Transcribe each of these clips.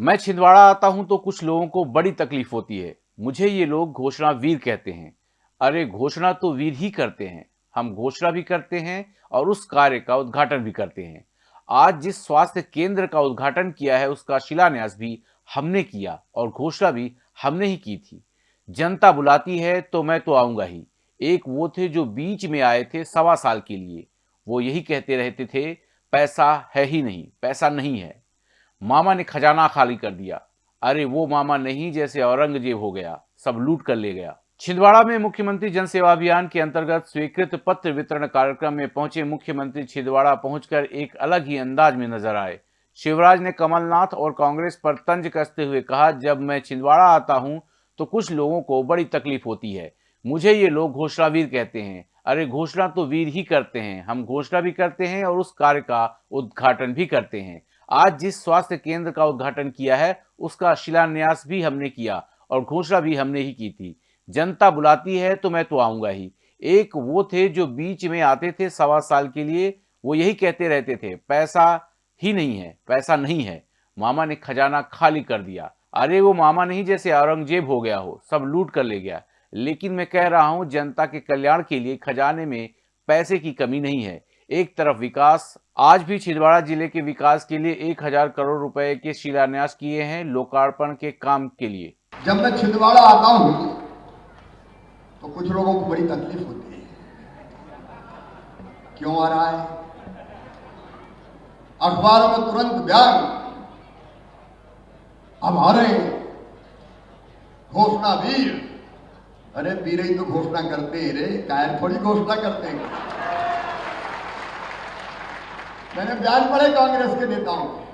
मैं छिंदवाड़ा आता हूँ तो कुछ लोगों को बड़ी तकलीफ़ होती है। मुझे ये लोग घोषणा वीर कहते हैं। अरे, घोषणा तो वीर ही करते हैं। हम घोषणा भी करते हैं और उस कार्य का उद्घाटन भी करते हैं। आज जिस स्वास्थ्य केंद्र का उद्घाटन किया है, उसका शिलान्यास भी हमने किया और घोषणा भी हमने ही की थी। जनता बुलाती है तो मैं तो आऊँगा ही। एक वो थे जो बीच में आए थे सवा साल के लिए। वो यही कहते रहते थे, पैसा है ही नहीं, पैसा नहीं है। मामा ने खजाना खाली कर दिया। अरे, वो मामा नहीं जैसे औरंगज़ेब हो गया, सब लूट कर ले गया। छिंदवाड़ा में मुख्यमंत्री जन सेवा अभियान के अंतर्गत स्वीकृत पत्र वितरण कार्यक्रम में पहुँचे मुख्यमंत्री छिंदवाड़ा पहुंचकर एक अलग ही अंदाज में नज़र आए। शिवराज ने कमलनाथ और कांग्रेस पर तंज कसते हुए कहा, जब मैं छिंदवाड़ा आता हूँ तो कुछ लोगों को बड़ी तकलीफ़ होती है। मुझे ये लोग घोषणा वीर कहते हैं। अरे, घोषणा तो वीर ही करते हैं। हम घोषणा भी करते हैं और उस कार्य का उद्घाटन भी करते हैं। आज जिस स्वास्थ्य केंद्र का उद्घाटन किया है, उसका शिलान्यास भी हमने किया और घोषणा भी हमने ही की थी। जनता बुलाती है तो मैं तो आऊँगा ही। एक वो थे जो बीच में आते थे सवा साल के लिए, वो यही कहते रहते थे, पैसा ही नहीं है, पैसा नहीं है। मामा ने खजाना खाली कर दिया। अरे वो मामा नहीं जैसे औरंगज़ेब हो गया हो, सब लूट कर ले गया। लेकिन मैं कह रहा हूँ, जनता के कल्याण के लिए खजाने में पैसे की कमी नहीं है। एक तरफ़ विकास, आज भी छिंदवाड़ा ज़िले के विकास के लिए एक हज़ार करोड़ रुपए के शिलान्यास किए हैं लोकार्पण के काम के लिए। जब मैं छिंदवाड़ा आता हूँ तो कुछ लोगों को बड़ी तकलीफ़ होती है। क्यों आ रहा है? अखबारों में तुरंत बयान रहे घोषणा वीर अरे वीर ही तो घोषणा करते हैं रे, कायर थोड़ी घोषणा करते हैं। मैंने बयान पढ़े कांग्रेस के नेताओं के।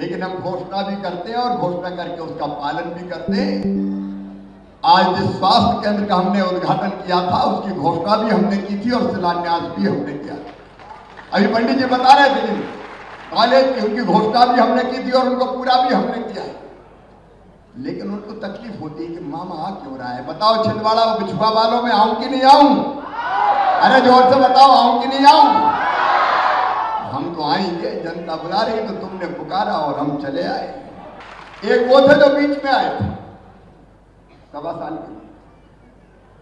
लेकिन हम घोषणा भी करते हैं और घोषणा करके उसका पालन भी करते हैं। आज जिस स्वास्थ्य केंद्र का हमने उद्घाटन किया था, उसकी घोषणा भी हमने की थी और शिलान्यास भी हमने किया अभी पंडित जी बता रहे थे कॉलेज की उनकी घोषणा भी हमने की थी और उनको पूरा भी हमने किया लेकिन उनको तकलीफ़ होती है कि, मामा आ क्यों रहा है? बताओ, छिंदवाड़ा बिछुआ वालों में आऊँ कि नहीं आऊँ? अरे ज़ोर से बताओ, आऊँ कि नहीं आऊँ? हम तो आएँगे जनता बुला रही तो तुमने पुकारा और हम चले आए। एक वो थे जो बीच में आए थे। सवा साल के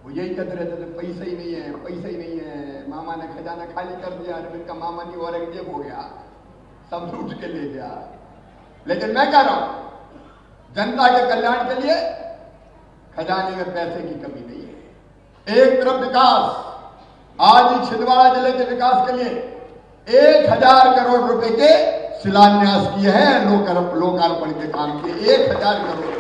वो यही कहते रहते थे, पैसा ही नहीं है, पैसा ही नहीं है। मामा ने खजाना खाली कर दिया अरविंद का मामा नहीं औरंगज़ेब हो गया। सब लूट के ले गया। लेकिन मैं कह रहा हूँ, जनता के कल्याण के लिए खजाने में पैसे की कमी नहीं है। एक तरफ़ विकास, आज ही छिंदवाड़ा ज़िले के विकास के लिए एक हज़ार करोड़ रुपए के शिलान्यास किए हैं लोकार्पण के काम के एक हज़ार करोड़।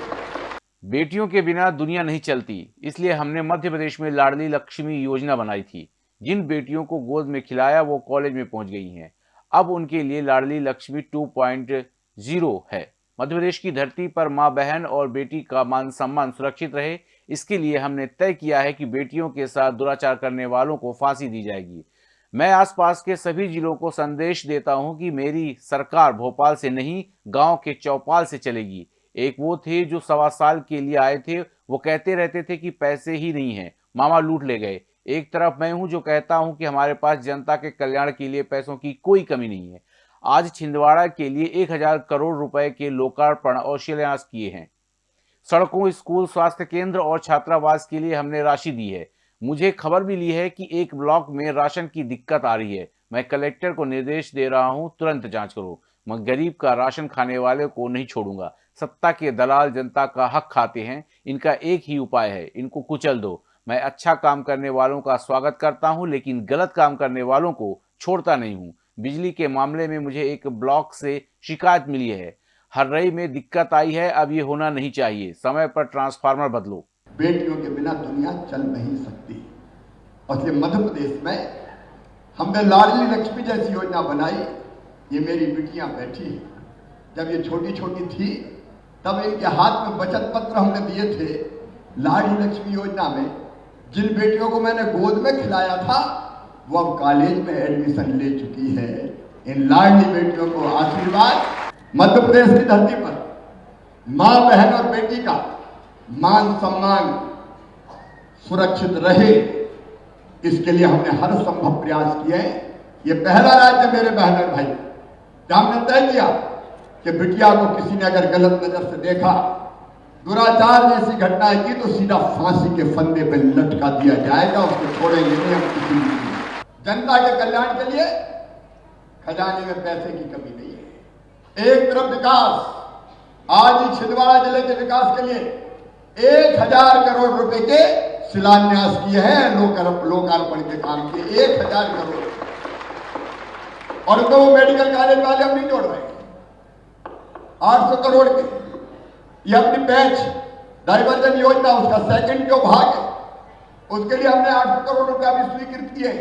बेटियों के बिना दुनिया नहीं चलती, इसलिए हमने मध्य प्रदेश में लाडली लक्ष्मी योजना बनाई थी। जिन बेटियों को गोद में खिलाया, वो कॉलेज में पहुँच गई हैं। अब उनके लिए लाडली लक्ष्मी 2.0 है। मध्य प्रदेश की धरती पर माँ बहन और बेटी का मान सम्मान सुरक्षित रहे। इसके लिए हमने तय किया है कि बेटियों के साथ दुराचार करने वालों को फांसी दी जाएगी। मैं आसपास के सभी जिलों को संदेश देता हूँ कि मेरी सरकार भोपाल से नहीं, गाँव के चौपाल से चलेगी। एक वो थे जो सवा साल के लिए आए थे, वो कहते रहते थे कि पैसे ही नहीं है, मामा लूट ले गए। एक तरफ़ मैं हूँ जो कहता हूँ कि हमारे पास जनता के कल्याण के लिए पैसों की कोई कमी नहीं है। आज छिंदवाड़ा के लिए एक हज़ार करोड़ रुपए के लोकार्पण और शिलान्यास किए हैं। सड़कों, स्कूल, स्वास्थ्य केंद्र और छात्रावास के लिए हमने राशि दी है। मुझे खबर भी ली है कि एक ब्लॉक में राशन की दिक्कत आ रही है। मैं कलेक्टर को निर्देश दे रहा हूँ, तुरंत जाँच करो। मैं गरीब का राशन खाने वाले को नहीं छोड़ूँगा। सत्ता के दलाल जनता का हक खाते हैं। इनका एक ही उपाय है, इनको कुचल दो। मैं अच्छा काम करने वालों का स्वागत करता हूँ, लेकिन गलत काम करने वालों को छोड़ता नहीं हूँ। बिजली के मामले में मुझे एक ब्लॉक से शिकायत मिली है। हर रही में दिक्कत आई है, अब ये होना नहीं चाहिए। समय पर ट्रांसफार्मर बदलो। बेटियों के बिना दुनिया चल नहीं सकती। इसलिए मध्य प्रदेश में हमने लाडली लक्ष्मी जैसी योजना बनाई। ये मेरी बिटियाँ बैठी है। जब ये छोटी छोटी थी, तब इनके हाथ में बचत पत्र हमने दिए थे। लाडली लक्ष्मी योजना में जिन बेटियों को मैंने गोद में खिलाया था, वो अब कॉलेज में एडमिशन ले चुकी है। इन लाडली बेटियों को आशीर्वाद मध्य प्रदेश की धरती पर, माँ, बहन और बेटी का मान सम्मान सुरक्षित रहे। इसके लिए हमने हर संभव प्रयास किए ये पहला राज्य मेरे बहन और भाई, जहाँ हमने तय किया कि बिटिया को किसी ने अगर गलत नज़र से देखा, दुराचार जैसी घटनाएँ की तो सीधा फांसी के फंदे पे लटका दिया जाएगा, उसको छोड़ेंगे नहीं, हम किसी जनता के कल्याण के लिए खजाने में पैसे की कमी नहीं है। एक तरफ़ विकास, आज ही छिंदवाड़ा ज़िले के विकास के लिए एक हज़ार करोड़ रुपए के शिलान्यास किए हैं लोकार्पण के काम के एक हज़ार करोड़। और उनको वो मेडिकल कॉलेज वाले हम नहीं जोड़ रहे आठ सौ करोड़ के। ये अपनी पैच डाइवर्जन योजना, उसका सेकंड जो भाग है, उसके लिए हमने आठ सौ करोड़ रुपया भी स्वीकृत किए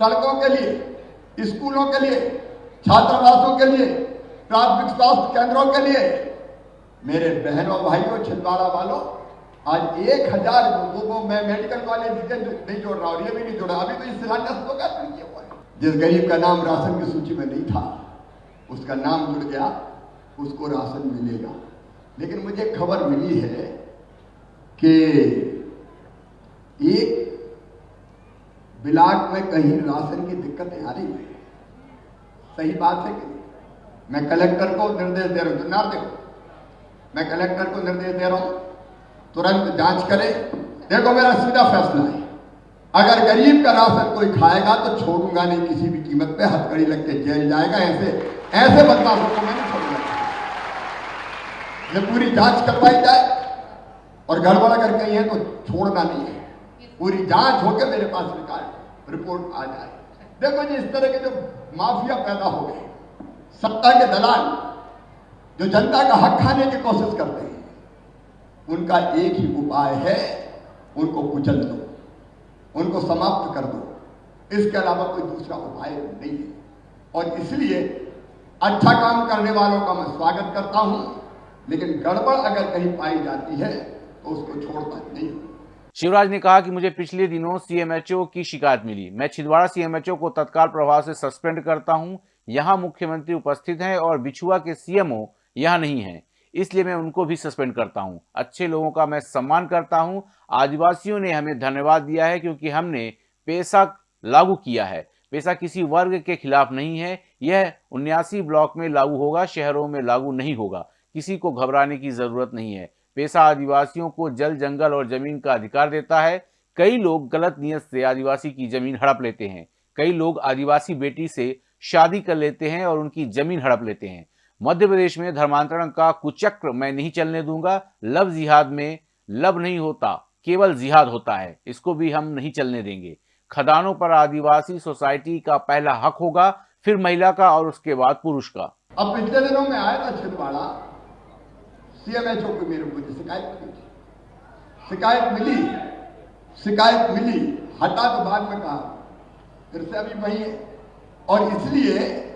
सड़कों के लिए, स्कूलों के लिए, छात्रावासों के लिए, प्राथमिक स्वास्थ्य केंद्रों के लिए। मेरे बहनों, भाइयों, छिंदवाड़ा वालों आज एक हज़ार लोगों में मेडिकल कॉलेज नहीं जोड़ रहा और ये भी नहीं जोड़ा, अभी तो इस तो क्या किया हुआ। जिस गरीब का नाम राशन की सूची में नहीं था, उसका नाम जुड़ गया, उसको राशन मिलेगा। लेकिन मुझे खबर मिली है कि एक बिलाट में कहीं राशन की दिक्कतें आ रही है। सही बात है कि मैं कलेक्टर को निर्देश दे रहा हूँ तो देखो मैं कलेक्टर को निर्देश दे रहा हूँ तुरंत जाँच करें। देखो, मेरा सीधा फैसला है। अगर गरीब का राशन कोई खाएगा तो छोड़ूँगा नहीं, किसी भी कीमत पे हथकड़ी लग के जेल जाएगा। ऐसे ऐसे बदमाशों को मैं नहीं छोड़ूँगा। ये पूरी जाँच करवाई जाए। और गड़बड़ अगर कहीं है तो छोड़ना नहीं है। पूरी जाँच होकर मेरे पास रिकॉर्ड रिपोर्ट आ जाए। देखो जी, इस तरह के जो माफिया पैदा हो गए, सत्ता के दलाल, जो जनता का हक खाने की कोशिश करते हैं उनका एक ही उपाय है, उनको कुचल दो, उनको समाप्त कर दो। इसके अलावा कोई दूसरा उपाय नहीं है। और इसलिए अच्छा काम करने वालों का मैं स्वागत करता हूँ, लेकिन गड़बड़ अगर कहीं पाई जाती है तो उसको छोड़ता नहीं शिवराज ने कहा कि मुझे पिछले दिनों सीएमएचओ की शिकायत मिली। मैं छिंदवाड़ा सीएमएचओ को तत्काल प्रभाव से सस्पेंड करता हूँ। यहाँ मुख्यमंत्री उपस्थित हैं और बिछुआ के सीएमओ यहाँ नहीं हैं। इसलिए मैं उनको भी सस्पेंड करता हूँ। अच्छे लोगों का मैं सम्मान करता हूँ। आदिवासियों ने हमें धन्यवाद दिया है क्योंकि हमने पैसा लागू किया है। पैसा किसी वर्ग के खिलाफ नहीं है। यह उन्यासी ब्लॉक में लागू होगा, शहरों में लागू नहीं होगा। किसी को घबराने की ज़रूरत नहीं है। पैसा आदिवासियों को जल, जंगल और ज़मीन का अधिकार देता है। कई लोग गलत नियत से आदिवासी की ज़मीन हड़प लेते हैं। कई लोग आदिवासी बेटी से शादी कर लेते हैं और उनकी ज़मीन हड़प लेते हैं। मध्य प्रदेश में धर्मांतरण का कुचक्र मैं नहीं चलने दूँगा। लव जिहाद में लव नहीं होता, केवल जिहाद होता है। इसको भी हम नहीं चलने देंगे। खदानों पर आदिवासी सोसाइटी का पहला हक होगा, फिर महिला का और उसके बाद पुरुष का। अब पिछले दिनों में आया था छिंदवाड़ा। सीएमएचओ को मेरे मुझे शिकायत थी। शिकायत मिली शिकायत मिली। हटा तो में कहा। फिर से अभी वही और इसलिए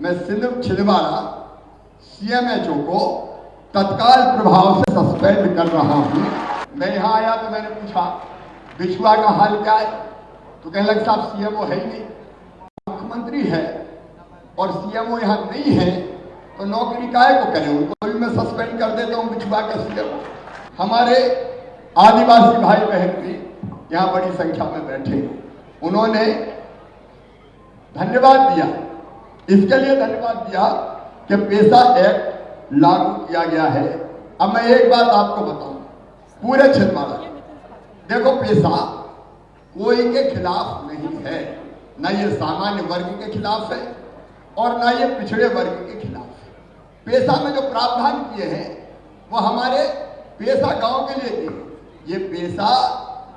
मैं सिंध छिंदवाड़ा सीएमएचओ को तत्काल प्रभाव से सस्पेंड कर रहा हूँ। मैं यहाँ आया तो मैंने पूछा, बिछुआ का हाल क्या है? तो कहने लगे, साहब सीएमओ है ही नहीं। मुख्यमंत्री है और सीएमओ यहाँ नहीं है तो नौकरी काय को करें? उनको भी मैं सस्पेंड कर देता हूँ बिछुआ का सीएमओ हमारे आदिवासी भाई बहन भी यहाँ बड़ी संख्या में बैठे उन्होंने धन्यवाद दिया। इसके लिए धन्यवाद दिया कि पेशा एक्ट लागू किया गया है। अब मैं एक बात आपको बताऊँ, पूरे छिंदवाड़ा देखो पेशा कोई के खिलाफ नहीं है। न ये सामान्य वर्ग के खिलाफ है और न ये पिछड़े वर्ग के खिलाफ है। पेशा में जो प्रावधान किए हैं, वो हमारे पेशा गाँव के लिए किए ये पेशा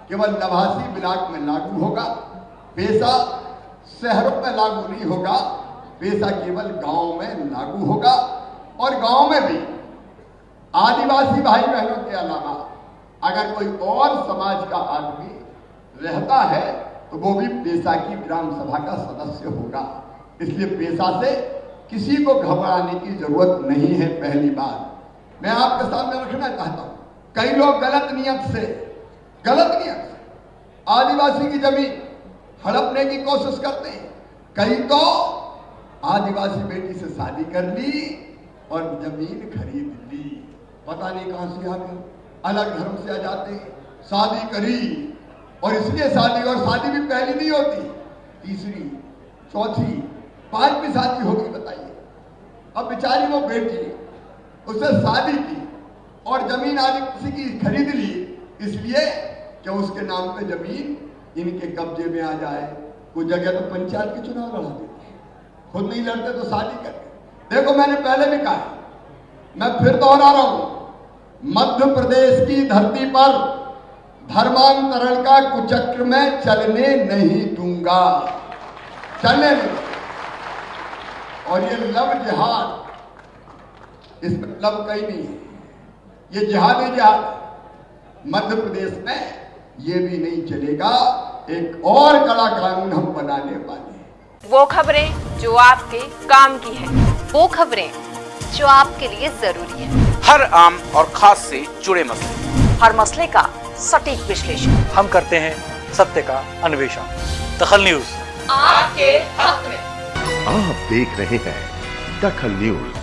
केवल नवासी ब्लॉक में लागू होगा पेशा शहरों में लागू नहीं होगा। पेशा केवल गाँव में लागू होगा और गाँव में भी। आदिवासी भाई बहनों के अलावा अगर कोई और समाज का आदमी रहता है तो वो भी पेशा की ग्राम सभा का सदस्य होगा। इसलिए पेशा से किसी को घबराने की ज़रूरत नहीं है, पहली बात। मैं आपके सामने रखना चाहता हूँ। कई लोग गलत नियत से, गलत नियत से आदिवासी की ज़मीन हड़पने की कोशिश करते हैं। कई तो आदिवासी बेटी से शादी कर ली और ज़मीन खरीद ली। पता नहीं कहाँ से आ गए अलग धर्म से आ जाते शादी करी और इसलिए शादी और शादी भी पहली नहीं होती। तीसरी, चौथी पांचवी शादी होगी, बताइए। अब बेचारी वो बेटी, उससे शादी की और ज़मीन आदि किसी की खरीद ली, इसलिए कि उसके नाम पे ज़मीन इनके कब्जे में आ जाए। कुछ जगह तो पंचायत के चुनाव लड़ा हैं खुद नहीं लड़ते तो शादी करते देखो मैंने पहले भी कहा मैं फिर दोहरा रहा हूँ, मध्य प्रदेश की धरती पर धर्मांतरण का कुचक्र में चलने नहीं दूँगा। चलने नहीं और ये लव जिहाद, इसमें लव कहीं नहीं है। ये जिहाद ही। जिहाद मध्य प्रदेश में ये भी नहीं चलेगा। एक और कड़ा कानून हम बनाने वाले वो खबरें जो आपके काम की है। वो खबरें जो आपके लिए ज़रूरी है। हर आम और खास से जुड़े मसले। हर मसले का सटीक विश्लेषण। हम करते हैं सत्य का अन्वेषण। दखल न्यूज़। आपके हक में। आप देख रहे हैं दखल न्यूज़।